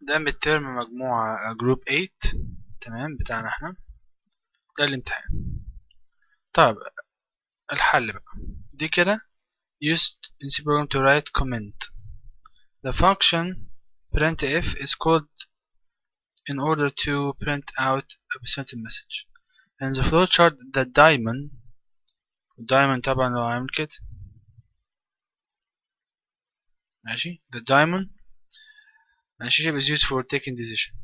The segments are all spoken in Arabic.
ده midterm مجموعة جروب 8 تمام بتاعنا إحنا ده الامتحان طيب الحل بقى دي كده used in C program to write comment the function printf is called in order to print out a certain message in the flowchart the diamond diamond طبعا لو عامل كده ماشي the diamond and SysHub is used for taking decisions.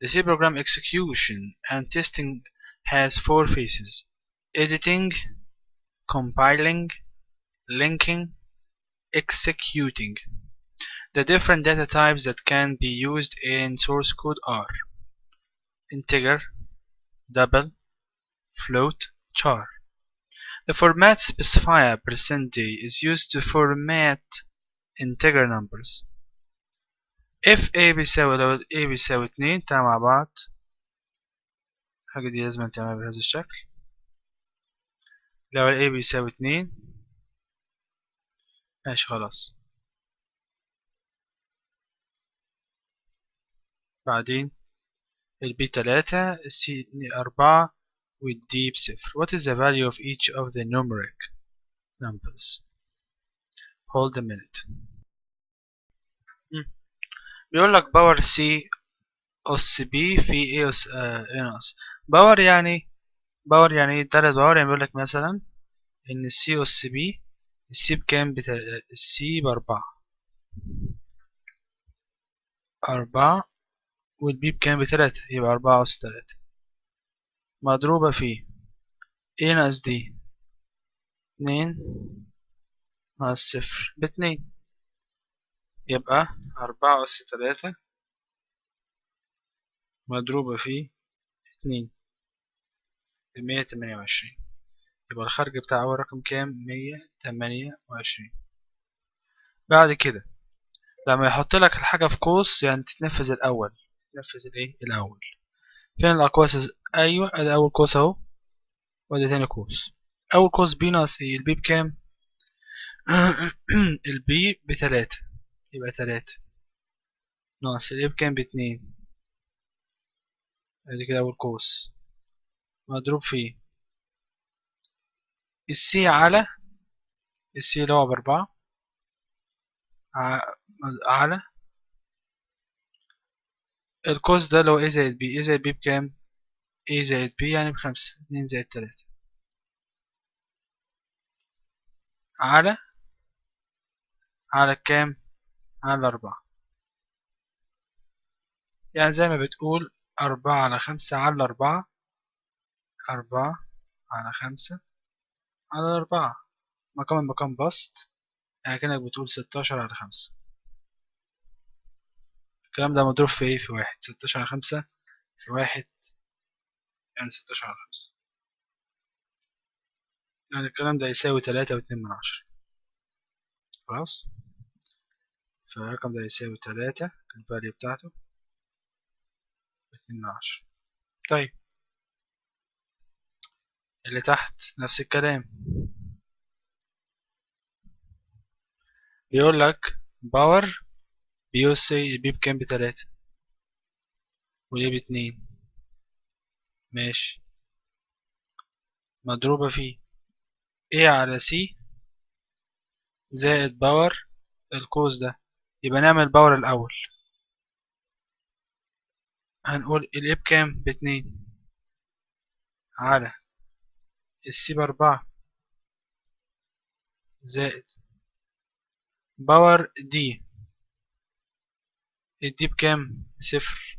The C program execution and testing has four phases. Editing, compiling, linking, executing. The different data types that can be used in source code are integer, double, float, char. The format specifier %d is used to format integer numbers. If a بيساوي لو a بيساوي اتنين تعال مع بعض الحاجة دي لازم تعملها بهذا الشكل لو ال a بيساوي اتنين ماشي خلاص. بعدين ال b تلاتة ال c أربعة وال d بصفر. What is the value of each of the numeric numbers? Hold a minute. بيقول لك power C أس B في A أس A ناقص power يعني power يعني تلات باور. يعني بيقول لك مثلا إن ال C أس بي السي بكام. السي بأربعة. أربعة والبي بكام؟ بتلاتة. يبقى أربعة أس تلاتة. مضروبة في إيه ناقص دي اتنين ناقص صفر. باتنين. يبقى أربعة أس تلاتة. مضروبة في اتنين. بمية تمانية وعشرين. يبقى الخارج بتاع أول رقم كام؟ مية تمانية وعشرين. بعد كده لما يحط لك الحاجة في قوس يعني تتنفذ الأول. تنفذ الإيه؟ الأول. فين الأقواس؟ أيوة أدي أول قوس أهو وأدي تاني قوس. أول قوس B ناقص A ال B بكام ال B بتلاتة. يبقى تلاتة. ناقص ال A بكام باتنين. ادي كده أول قوس. مضروب فيه. السي على السي اللي هو بأربعة. على القوس ده اللي هو a زائد b. A زائد b بكام؟ A زائد b يعني بخمسة. اتنين زائد تلاتة. على على كام على أربعة. يعني زي ما بتقول أربعة على خمسة على أربعة أربعة على خمسة على أربعة مقام مقام بسط. يعني كأنك بتقول ستاشر على خمسة. الكلام ده مضروب في إيه؟ في واحد. ستاشر على خمسة في واحد. يعني ستاشر على خمسة. يعني الكلام ده يساوي تلاتة واتنين من عشرة. خلاص؟ فالرقم ده يساوي تلاتة ال value بتاعته اتنين من عشرة طيب. اللي تحت نفس الكلام. بيقول لك باور بيوسي بي بكام بتلاتة؟ وليه باتنين ماشي. مضروبة في A على C زائد باور القوس ده. يبقى نعمل power الأول. هنقول ال A بكام باتنين. على ال C بأربعة زائد power D. ال D بكام صفر.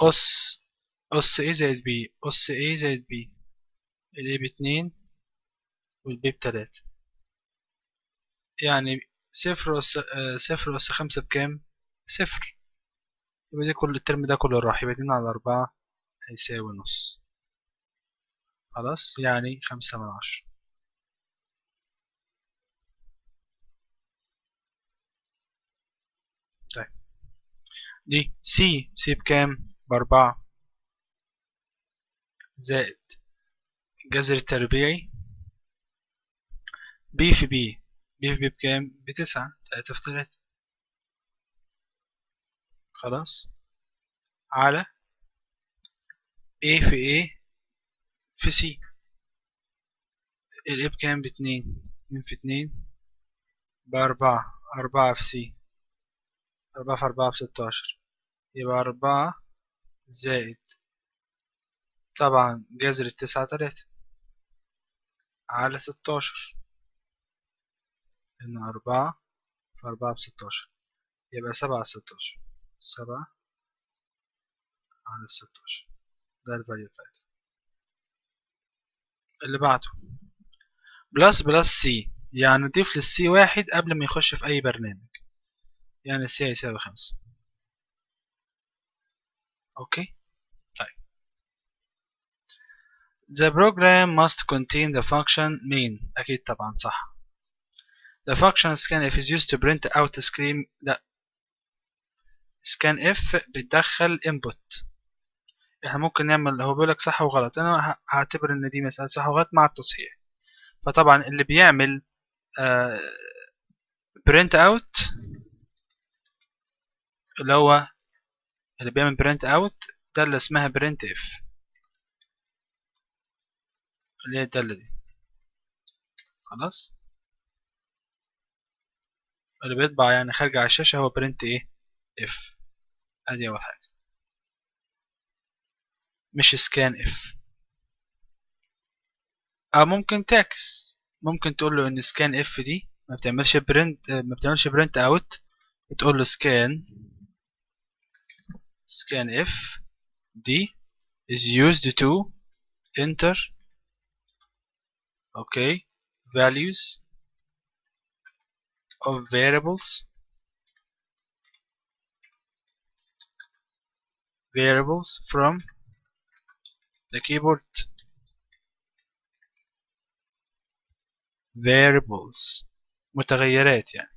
أس أس A زائد B. أس A زائد B. ال A باتنين وال B بتلاتة يعني صفر أس صفر أس خمسة بكام؟ صفر. يبقى دي كل ال term ده كله راح يبقى اتنين على أربعة هيساوي نص. خلاص؟ يعني خمسة من عشرة. طيب. دي C C بكام؟ بأربعة. زائد الجذر التربيعي. B في B B في B بكام بتسعة. تلاتة في تلاتة. خلاص. على A في A في C. ال A بكام باتنين. اتنين في اتنين. بأربعة. أربعة في C. أربعة في أربعة بستاشر يبقى أربعة زائد طبعا جذر التسعة تلاتة. على ستاشر. إن أربعة في أربعة بستاشر يبقى سبعة ستاشر. سبعة على ستاشر. ده ال value بتاعتها. اللي بعده. plus plus c. يعني نضيف للسي واحد قبل ما يخش في أي برنامج. يعني السي هيساوي خمسة. أوكي؟ طيب. The program must contain the function main. أكيد طبعا صح. The function scanf is used to print out screen لا scanf بتدخل input. إحنا ممكن نعمل هو بيقول لك صح وغلط. أنا هعتبر إن دي مسألة صح وغلط مع التصحيح. فطبعا اللي بيعمل آه print out اللي هو اللي بيعمل print out ده اللي اسمها print if. اللي هي الدالة دي. خلاص؟ اللي بيطبع يعني خارج على الشاشة هو print إيه if ادي أول حاجة. مش scan if أو ممكن تعكس ممكن تقول له إن scan if دي ما بتعملش print ما بتعملش print out. بتقول له scan scan if دي is used to enter. Okay. values. of variables variables from the keyboard variables متغيرات يعني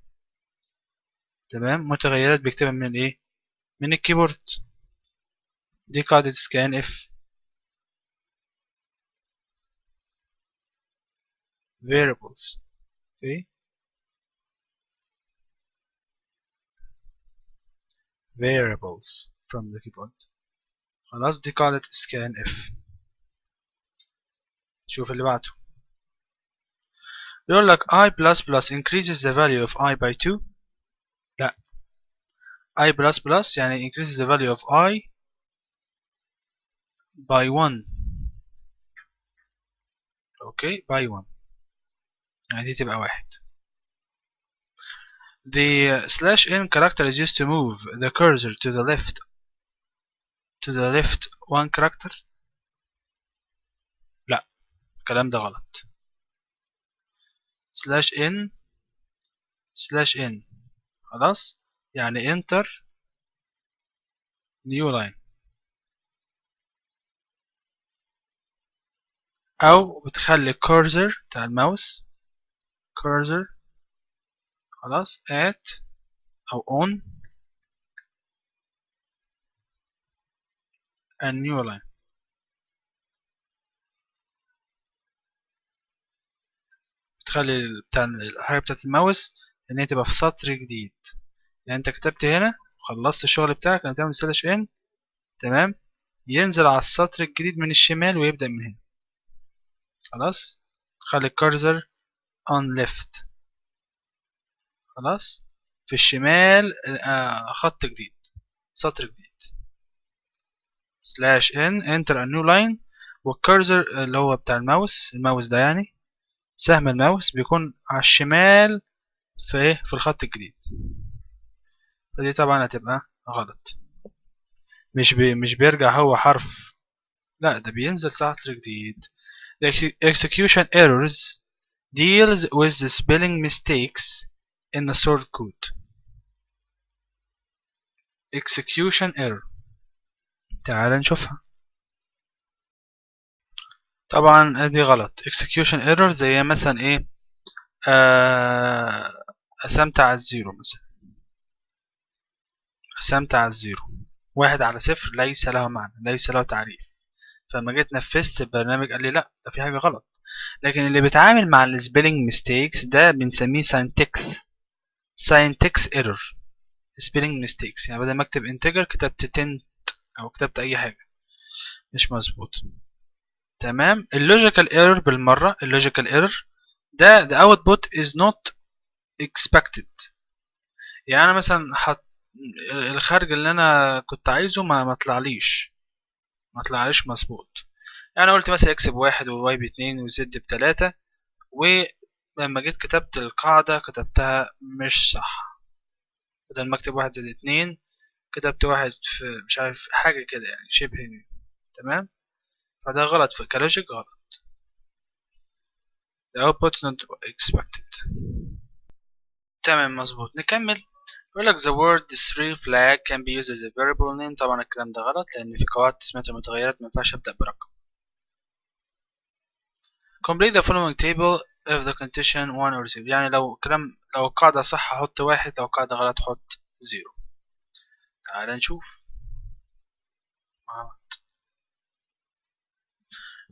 تمام متغيرات بيكتبها من ايه من الكيبورد دي قاعدة scan if variables okay Variables from the keyboard خلاص دي قاعدة scan if شوف اللي بعده يقول لك i increases the value of i by 2 لا i يعني increases the value of i by 1 okay by 1 يعني دي تبقى واحد The slash n character is used to move the cursor to the left to the left one character لا الكلام ده غلط slash n slash n خلاص يعني enter new line أو بتخلي cursor بتاع الماوس cursor خلاص at أو on a new line. بتخلي بتاع الحاجة بتاعت الماوس إن هي تبقى في سطر جديد. يعني أنت كتبت هنا خلصت الشغل بتاعك لما تعمل سلاش ان تمام؟ ينزل على السطر الجديد من الشمال ويبدأ من هنا. خلاص؟ خلي ال cursor on left. خلاص؟ في الشمال آه خط جديد سطر جديد. slash n enter a new line وال cursor اللي هو بتاع ال mouse ال mouse ده يعني سهم الماوس بيكون على الشمال في إيه؟ في الخط الجديد. فدي طبعا هتبقى غلط. مش b مش بيرجع هو حرف. لا ده بينزل سطر جديد. The execution errors deals with the spelling mistakes in source code. Execution error. تعال نشوفها. طبعا دي غلط. Execution error زي مثلا إيه آه على الزيرو مثلا. قسمت على ال zero. واحد على صفر ليس له معنى ليس له تعريف. فلما جيت نفذت البرنامج قال لي لا ده في حاجة غلط لكن اللي بيتعامل مع ال spelling mistakes ده بنسميه syntax syntax error spelling mistakes. يعني بدل ما اكتب integer كتبت int أو كتبت أي حاجة. مش مظبوط. تمام؟ ال logical error بالمرة. ال logical error ده the output is not expected. يعني أنا مثلا حط الخارج اللي أنا كنت عايزه ما ما طلعليش. ما طلعليش مظبوط. يعني قلت مثلا x بواحد و y باتنين و z بتلاتة ولما جيت كتبت القاعدة كتبتها مش صح. بدل ما اكتب واحد زائد اتنين كتبت واحد في مش عارف حاجة كده يعني شبه تمام؟ فده غلط. في ك logic غلط. The output not expected. تمام مظبوط. نكمل. يقول لك the word three flag can be used as a variable name. طبعا الكلام ده غلط لأن في قواعد تسمية المتغيرات ما ينفعش أبدأ برقم. Complete the following table if the condition one or zero. يعني لو كلام لو القاعدة صح حط واحد. لو القاعدة غلط حط زيرو تعال نشوف.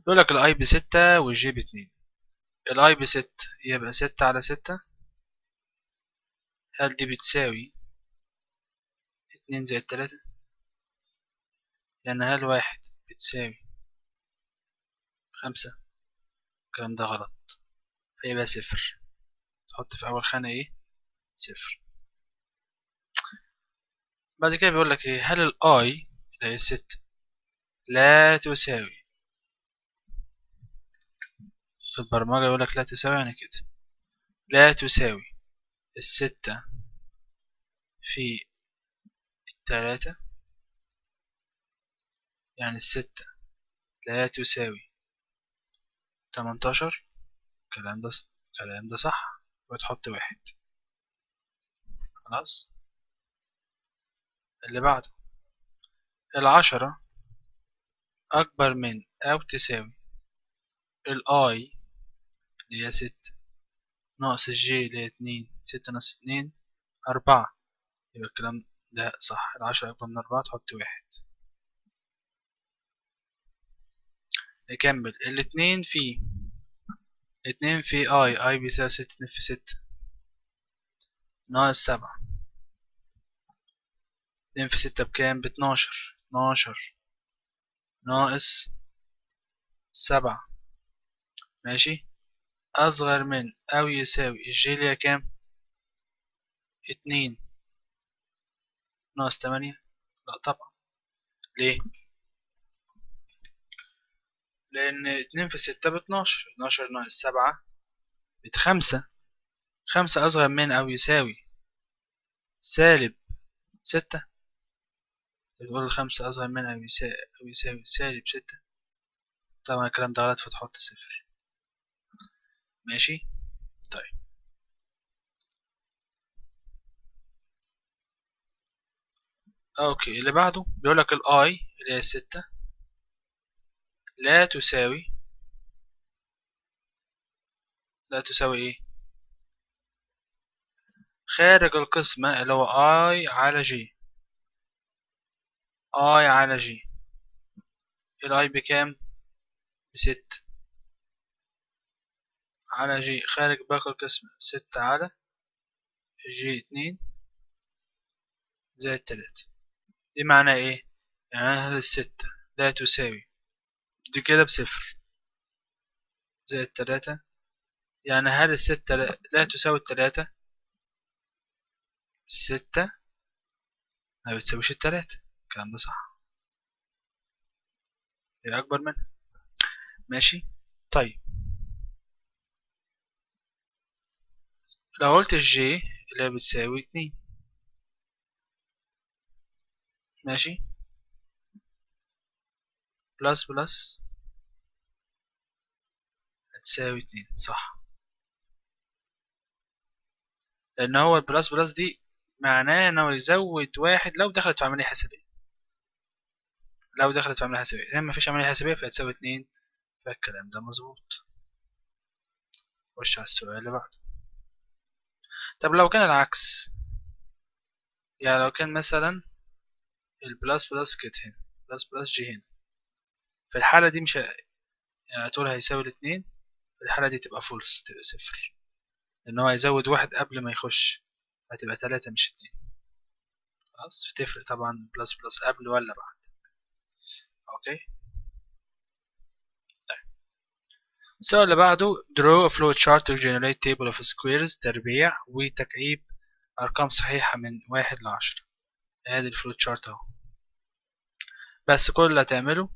يقول لك ال i بستة وال j باتنين. ال i بستة يبقى ستة على ستة. هل دي بتساوي اتنين زائد تلاتة؟ يعني هل واحد بتساوي خمسة؟ الكلام ده غلط. فيبقى صفر؟ تحط في أول خانة إيه؟ صفر. بعد كده بيقول لك إيه؟ هل ال i اللي هي الستة لا تساوي؟ في البرمجة يقول لك لا تساوي يعني كده. لا تساوي. الستة في التلاتة يعني الستة لا تساوي تمنتاشر. الكلام ده الكلام ده صح. وتحط واحد. خلاص؟ اللي بعده. العشرة أكبر من أو تساوي الآي اللي هي ستة ناقص الجي اللي هي اتنين. ستة ناقص اتنين. أربعة. يبقى الكلام ده صح. العشرة أكبر من أربعة. تحط واحد. نكمل. الاتنين في اتنين في آي آي بيساوي ستة اتنين في ستة. ناقص سبعة. اتنين في ستة بكام؟ باتناشر. اتناشر. ناقص سبعة. ماشي؟ أصغر من أو يساوي الجي اللي هي كام؟ اتنين. ناقص تمانية؟ لا طبعا. ليه؟ لأن اتنين في ستة باتناشر اتناشر ناقص سبعة بخمسة خمسة أصغر من أو يساوي سالب ستة. بتقول خمسة أصغر من أو يساوي, أو يساوي سالب ستة. طبعا الكلام ده غلط فتحط صفر. ماشي؟ طيب. okay اللي بعده بيقولك ال i اللي هي ستة. لا تساوي. لا تساوي إيه؟ خارج القسمة اللي هو i على j i على j ال i بكام؟ بست على j خارج باقي القسمة ستة على جي اتنين زائد تلاتة. دي معناه إيه؟ يعني هل الستة لا تساوي. دي كده بصفر. زائد تلاتة. يعني هل الستة لا, تساوي التلاتة؟ الستة. ما بتساويش التلاتة. الكلام ده صح. هي أكبر منها؟ ماشي. طيب. لو قلت ال j اللي هي بتساوي اتنين. ماشي. plus plus. هتساوي اتنين صح. لأن هو ال plus plus دي معناه إنه يزود واحد لو دخلت في عملية حسابية. لو دخلت في عملية حسابية إذا مفيش عملية حسابية فهتساوي اتنين. فالكلام ده مظبوط. خش على السؤال اللي بعده. طب لو كان العكس يعني لو كان مثلا ال plus plus كده هنا plus plus j هنا. في الحالة دي مش. يعني طول هيساوي الاتنين. الحالة دي تبقى false تبقى صفر. لأن هو هيزود واحد قبل ما يخش هتبقى تلاتة مش اتنين. خلاص تفرق طبعا plus plus قبل ولا بعد. okay؟ طيب. السؤال اللي بعده draw a flow chart to generate table of squares تربيع وتكعيب أرقام صحيحة من واحد لعشرة آدي ال flow chart أهو. بس كل اللي هتعمله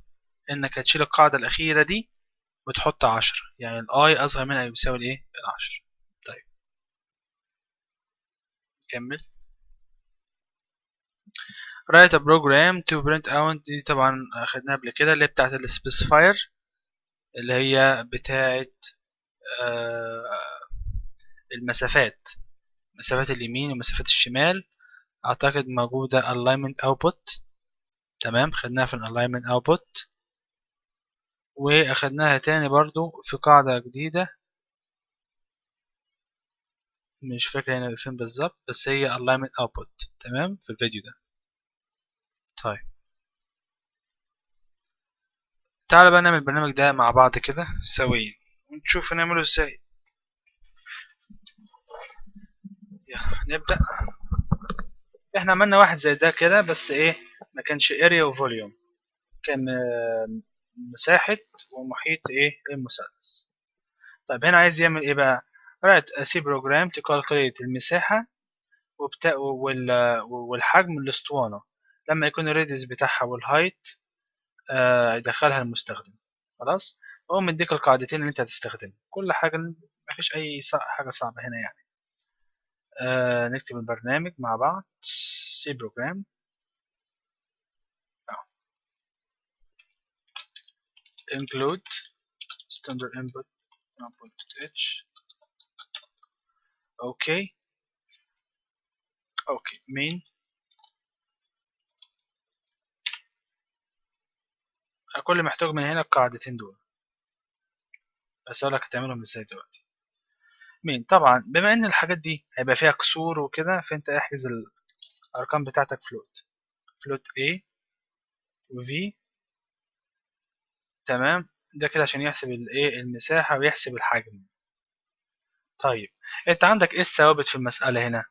إنك هتشيل القاعدة الأخيرة دي وتحط عشرة. يعني ال i أصغر منها يساوي الايه العشرة طيب. نكمل write a program to print out. دي طبعا اخدناها قبل كده اللي هي بتاعت السبيسيفاير اللي هي بتاعت آه المسافات. مسافات اليمين ومسافات الشمال. أعتقد موجودة alignment output. تمام. خدناها في alignment output. وأخدناها تاني برضو في قاعدة جديدة. مش فاكر هنا فين بالظبط بس هي alignment output. تمام؟ في الفيديو ده. طيب. تعالى بقى نعمل البرنامج ده مع بعض كده سويا. ونشوف هنعمله إزاي. نبدأ. إحنا عملنا واحد زي ده كده بس إيه ما كانش اريا وفوليوم كان مساحة ومحيط إيه؟ المثلث. طيب هنا عايز يعمل إيه بقى؟ write a C program المساحة وبتا... وال... والحجم الأسطوانة. لما يكون ال radius بتاعها وال height آه يدخلها المستخدم. خلاص؟ هو مديك القاعدتين اللي أنت هتستخدمهم. كل حاجة مفيش صع... حاجة صعبة هنا يعني. آه نكتب البرنامج مع بعض. C program include standard input output h okay okay main. كل محتاج من هنا القاعدتين دول. بس أقول لك هتعملهم إزاي دلوقتي. مين طبعا بما إن الحاجات دي هيبقى فيها كسور وكده فأنت احجز الأرقام بتاعتك فلوت float A و V تمام؟ ده كده عشان يحسب الايه المساحة ويحسب الحجم. طيب أنت عندك إيه الثوابت في المسألة هنا؟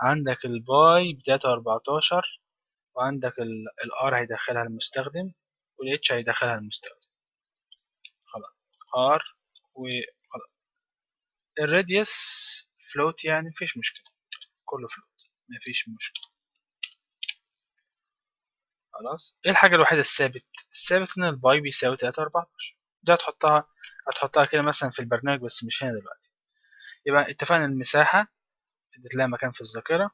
عندك ال pi بتلاتة وأربعتاشر وعندك ال r هيدخلها المستخدم والاتش هيدخلها المستخدم. خلاص r وخلاص ال radius float يعني مفيش مشكلة كله float مفيش مشكلة. خلاص. إيه الحاجة الوحيدة الثابت؟ الثابت إن ال pi بيساوي تلاتة واربعتاشر دي هتحطها هتحطها كده مثلا في البرنامج بس مش هنا دلوقتي. يبقى اتفقنا المساحة لها مكان في الذاكرة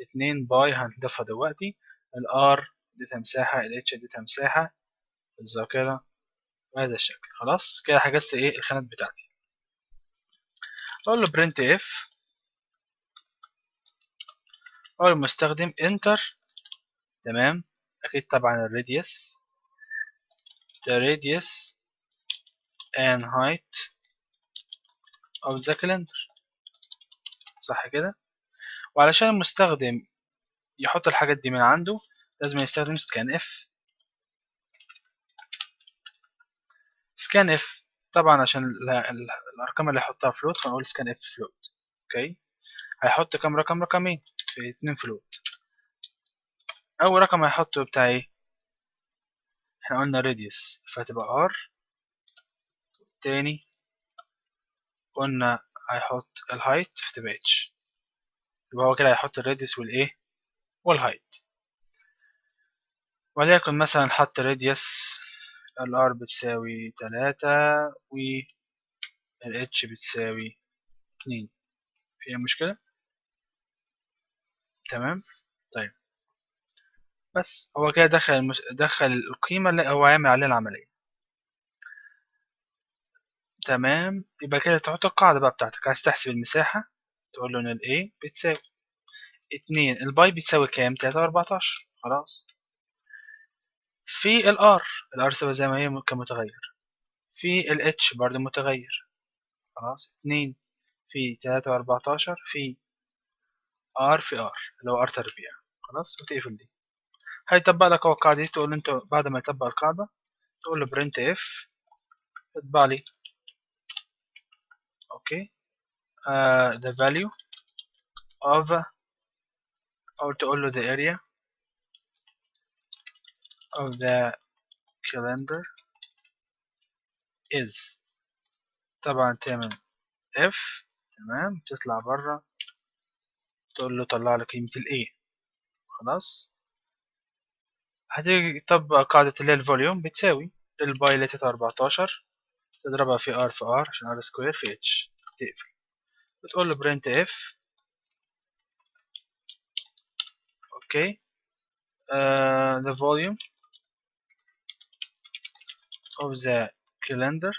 اتنين pi هنضيفها دلوقتي. ال r اديتها مساحة الاتش اديتها مساحة الذاكرة بهذا الشكل. خلاص؟ كده حجزت إيه؟ الخانات بتاعتي. أقول له print if أقول المستخدم enter. تمام؟ أكيد طبعا الراديوس the radius and height of the calendar. صح كده؟ وعلشان المستخدم يحط الحاجات دي من عنده لازم يستخدم scan if scanf طبعا عشان الأرقام اللي هيحطها float فنقول scanf float okay هيحط كام رقم؟ رقمين في اتنين float أول رقم هيحطه بتاع إيه؟ إحنا قلنا radius فهتبقى r. تاني قلنا هيحط ال height فتبقى h. يبقى هو كده هيحط ال radius والايه وال height وليكن مثلا حط radius ال R بتساوي تلاتة وال H بتساوي اتنين. فيها مشكلة؟ تمام؟ طيب. بس هو كده دخل المس... دخل القيمة اللي هو هيعمل عليها العملية. تمام؟ يبقى كده تحط القاعدة بقى بتاعتك. عايز تحسب المساحة؟ تقول له إن ال A بتساوي. اتنين الباي بتساوي كام؟ تلاتة وأربعتاشر. خلاص. في ال R ال R زي ما هي كمتغير في ال H برضه متغير. خلاص. اتنين في تلاتة وأربعتاشر في R في R. اللي هو R تربيع. خلاص؟ وتقفل دي. هيطبق لك هو القاعدة تقول أنت بعد ما يطبق القاعدة تقول له print if اطبع لي. okay uh, the value of أو تقول له the area of the cylinder is. طبعا تعمل if تمام. تطلع برا. تقول له طلع لي قيمة ال A. خلاص. هتيجي تطبق قاعدة اللي هي ال volume بتساوي ال pi اللي 14 تضربها في R في R عشان R square في H. تقفل. بتقول له printf okay the volume of the cylinder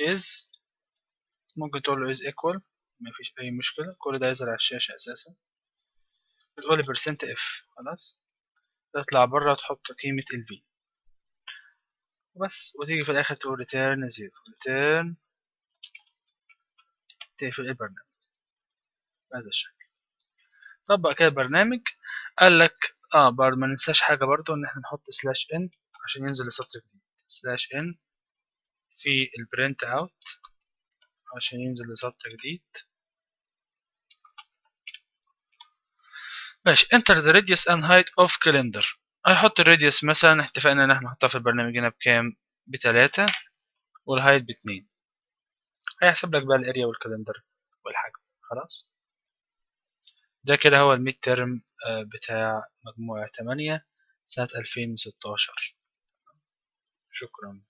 is ممكن تقول له is equal مفيش أي مشكلة. كل ده يظهر على الشاشة أساسا. بتقول percent f. خلاص؟ تطلع بره تحط قيمة ال v. بس وتيجي في الآخر تقول return 0 return تقفل البرنامج. بهذا الشكل. طبق كده البرنامج قال لك آه برضه ما ننساش حاجة برضه إن إحنا نحط slash n عشان ينزل لسطر جديد. slash n في ال print out عشان ينزل لسطر جديد. ماشي. Enter the radius and height of cylinder. هيحط ال radius مثلا اتفقنا إن إحنا نحطها في البرنامج هنا بكام؟ بتلاتة وال height باتنين. هيحسب لك بقى ال area والكالندر والحجم. خلاص؟ ده كده هو ال midterm بتاع مجموعة تمانية سنة ألفين وستاشر. شكرا.